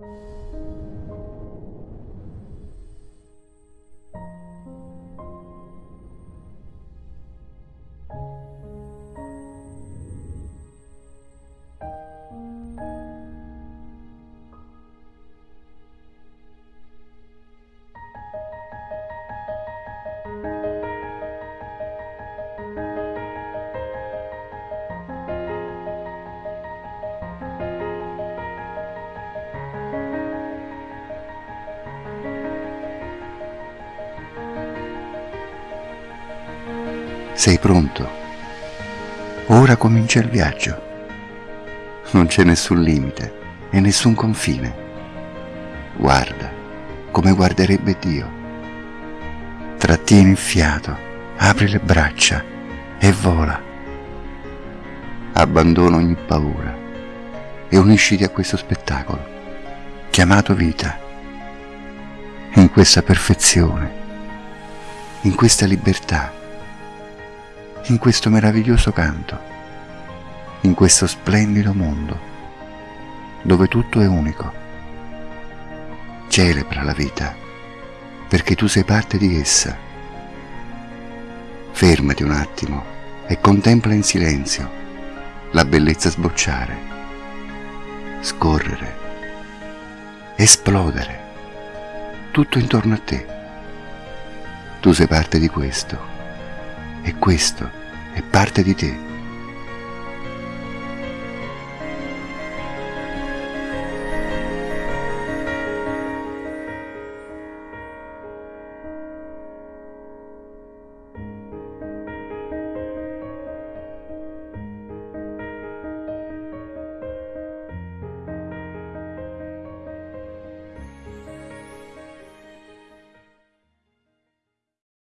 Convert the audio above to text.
Música Sei pronto? Ora comincia il viaggio. Non c'è nessun limite e nessun confine. Guarda come guarderebbe Dio. Trattieni il fiato, apri le braccia e vola. Abbandona ogni paura e unisciti a questo spettacolo, chiamato vita, in questa perfezione, in questa libertà in questo meraviglioso canto, in questo splendido mondo, dove tutto è unico. Celebra la vita, perché tu sei parte di essa. Fermati un attimo e contempla in silenzio la bellezza sbocciare, scorrere, esplodere, tutto intorno a te. Tu sei parte di questo e questo è parte di te.